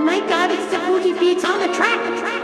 Oh my god, it's the booty Beats on the track.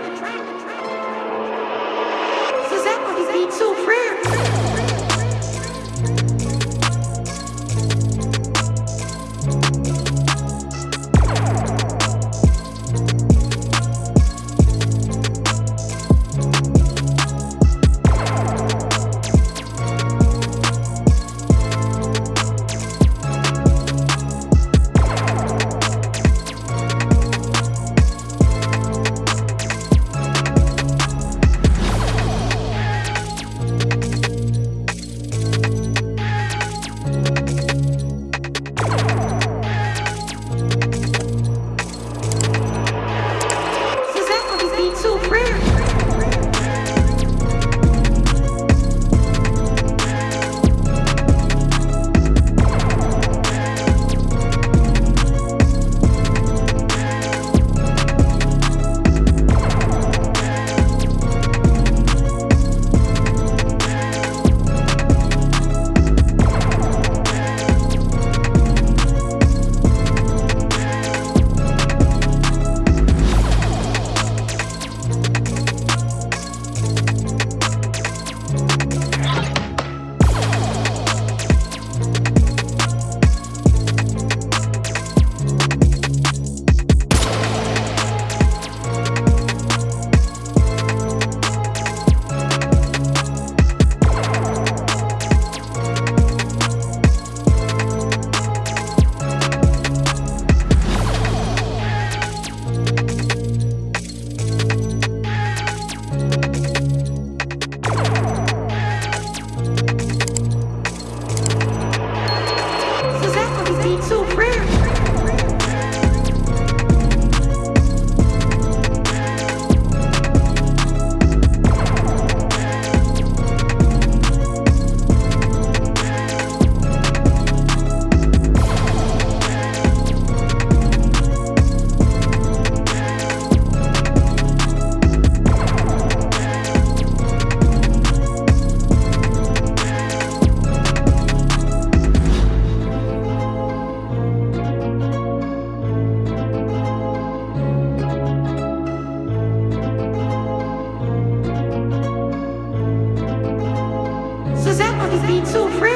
So free.